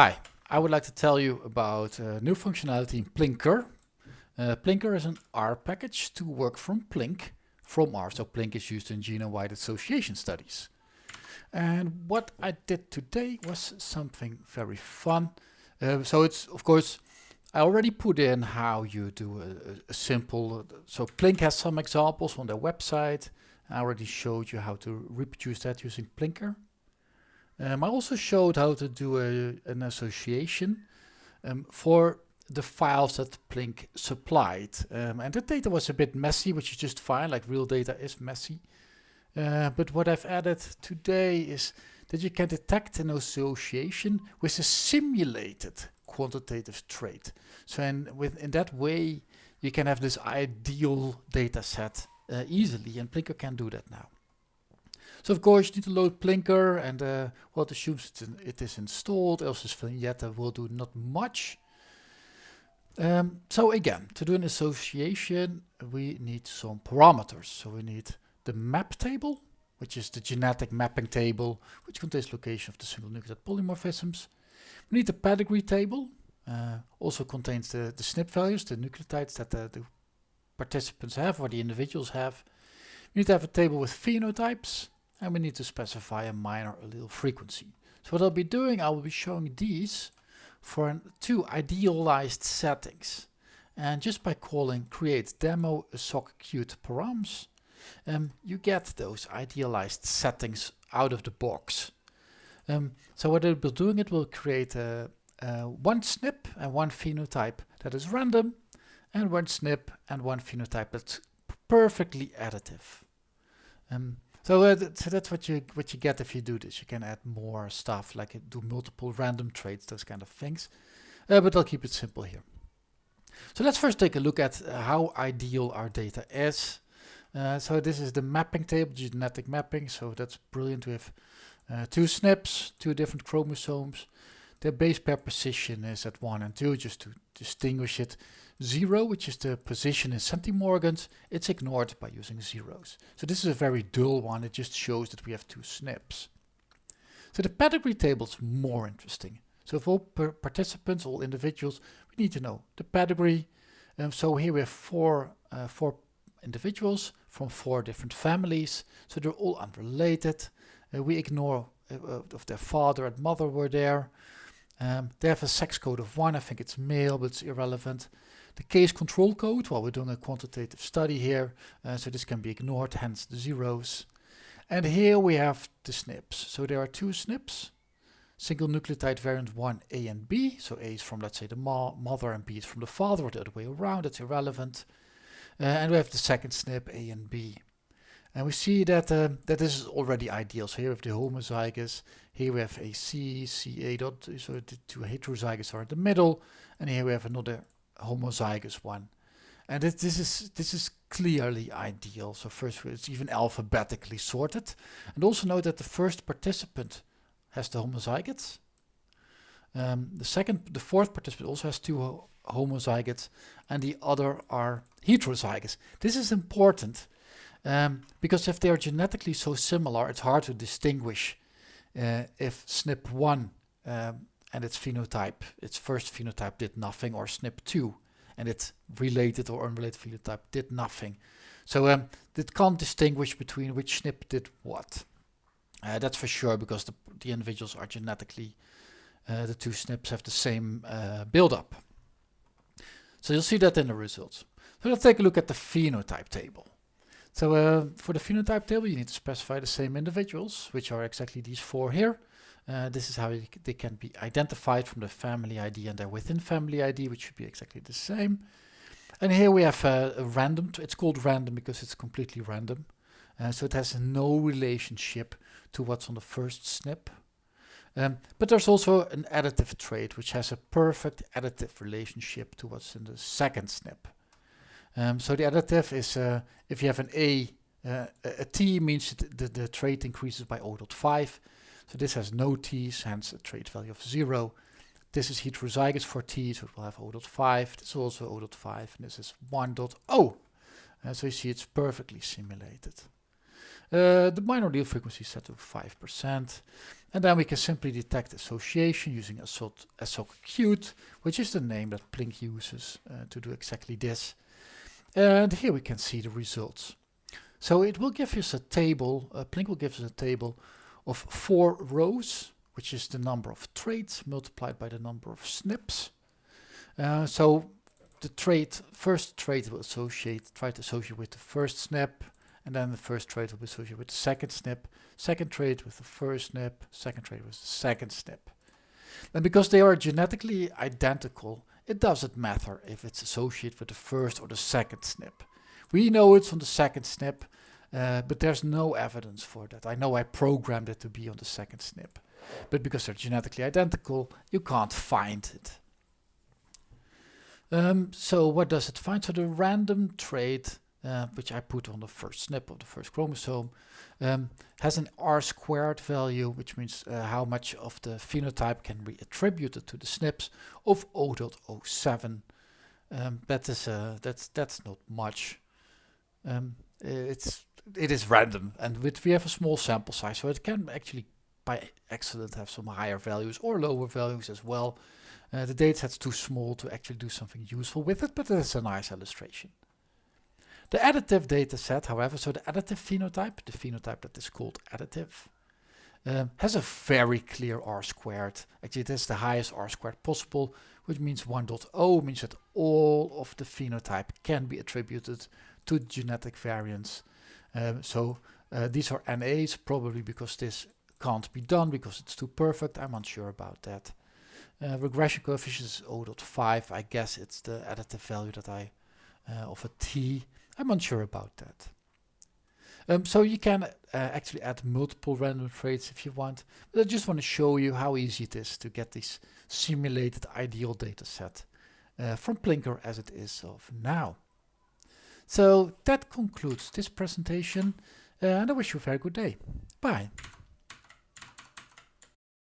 Hi, I would like to tell you about a new functionality in Plinker. Uh, Plinker is an R package to work from Plink from R. So Plink is used in genome-wide association studies. And what I did today was something very fun. Uh, so it's, of course, I already put in how you do a, a simple, so Plink has some examples on their website. I already showed you how to reproduce that using Plinker. Um, I also showed how to do a, an association um, for the files that Plink supplied. Um, and the data was a bit messy, which is just fine, like real data is messy. Uh, but what I've added today is that you can detect an association with a simulated quantitative trait. So in, with, in that way, you can have this ideal data set uh, easily, and Plinker can do that now. So of course you need to load Plinker and uh, well it assumes it is installed, else this vignette will do not much. Um, so again, to do an association we need some parameters. So we need the map table, which is the genetic mapping table, which contains location of the single nucleotide polymorphisms. We need the pedigree table, uh, also contains the, the SNP values, the nucleotides that the, the participants have or the individuals have. We need to have a table with phenotypes, and we need to specify a minor allele frequency. So what I'll be doing, I will be showing these for two idealized settings. And just by calling create demo soc_qt params, um, you get those idealized settings out of the box. Um, so what it will be doing, it will create a, a one SNP and one phenotype that is random, and one SNP and one phenotype that's perfectly additive. Um, so, uh, so that's what you what you get if you do this. You can add more stuff like uh, do multiple random traits, those kind of things. Uh, but I'll keep it simple here. So let's first take a look at uh, how ideal our data is. Uh, so this is the mapping table, genetic mapping. So that's brilliant. We have uh, two SNPs, two different chromosomes. Their base pair position is at 1 and 2, just to distinguish it. 0, which is the position in centimorgans, it's ignored by using zeros. So this is a very dull one, it just shows that we have two SNPs. So the pedigree table is more interesting. So for all participants, all individuals, we need to know the pedigree. Um, so here we have four, uh, four individuals from four different families. So they're all unrelated. Uh, we ignore uh, uh if their father and mother were there. Um, they have a sex code of 1, I think it's male, but it's irrelevant. The case control code, well, we're doing a quantitative study here, uh, so this can be ignored, hence the zeros. And here we have the SNPs. So there are two SNPs, single nucleotide variant 1 A and B. So A is from, let's say, the mo mother and B is from the father, or the other way around, that's irrelevant. Uh, and we have the second SNP, A and B. And we see that uh, that this is already ideal. So here we have the homozygous, here we have a C, CA dot, so the two heterozygous are in the middle, and here we have another homozygous one. And this, this is this is clearly ideal. So first it's even alphabetically sorted. And also note that the first participant has the homozygotes. Um, the second, the fourth participant also has two ho homozygotes, and the other are heterozygous. This is important um, because if they are genetically so similar, it's hard to distinguish uh, if SNP1 um, and its phenotype, its first phenotype did nothing, or SNP2 and its related or unrelated phenotype did nothing. So um, it can't distinguish between which SNP did what. Uh, that's for sure because the, the individuals are genetically, uh, the two SNPs have the same uh, buildup. So you'll see that in the results. So let's take a look at the phenotype table. So uh, for the phenotype table, you need to specify the same individuals, which are exactly these four here. Uh, this is how they can be identified from the family ID and their within family ID, which should be exactly the same. And here we have uh, a random, it's called random because it's completely random. Uh, so it has no relationship to what's on the first SNP. Um, but there's also an additive trait which has a perfect additive relationship to what's in the second SNP. Um, so the additive is uh, if you have an A, uh, a T means the, the trait increases by 0.5. So this has no T's, hence a trait value of 0. This is heterozygous for T, so it will have 0.5. This is also 0.5, and this is 1.0. Uh, so you see it's perfectly simulated. Uh, the minor allele frequency is set to 5%. And then we can simply detect association using assocqt, which is the name that Plink uses uh, to do exactly this. And here we can see the results. So it will give us a table, uh, Plink will give us a table of four rows, which is the number of traits multiplied by the number of SNPs. Uh, so the trait, first trait will associate, try to associate with the first SNP, and then the first trait will be associated with the second SNP, second trait with the first SNP, second trait with the second SNP. And because they are genetically identical, it doesn't matter if it's associated with the first or the second SNP. We know it's on the second SNP, uh, but there's no evidence for that. I know I programmed it to be on the second SNP, but because they're genetically identical, you can't find it. Um, so what does it find? So the random trait, uh, which I put on the first SNP of the first chromosome, um, has an R squared value, which means uh, how much of the phenotype can be attributed to the SNPs of 0.07. Um, that is uh, that's that's not much. Um, it's it is random, and with we have a small sample size, so it can actually by accident have some higher values or lower values as well. Uh, the dataset's too small to actually do something useful with it, but it's a nice illustration. The additive dataset, however, so the additive phenotype, the phenotype that is called additive, um, has a very clear R squared. Actually, it has the highest R squared possible, which means 1.0 means that all of the phenotype can be attributed to genetic variants. Um, so uh, these are NAs, probably because this can't be done because it's too perfect. I'm unsure about that. Uh, regression coefficient is 0.5. I guess it's the additive value that I uh, of a t. I'm unsure about that. Um, so you can uh, actually add multiple random traits if you want. But I just want to show you how easy it is to get this simulated ideal data set uh, from Plinker as it is of now. So that concludes this presentation uh, and I wish you a very good day. Bye.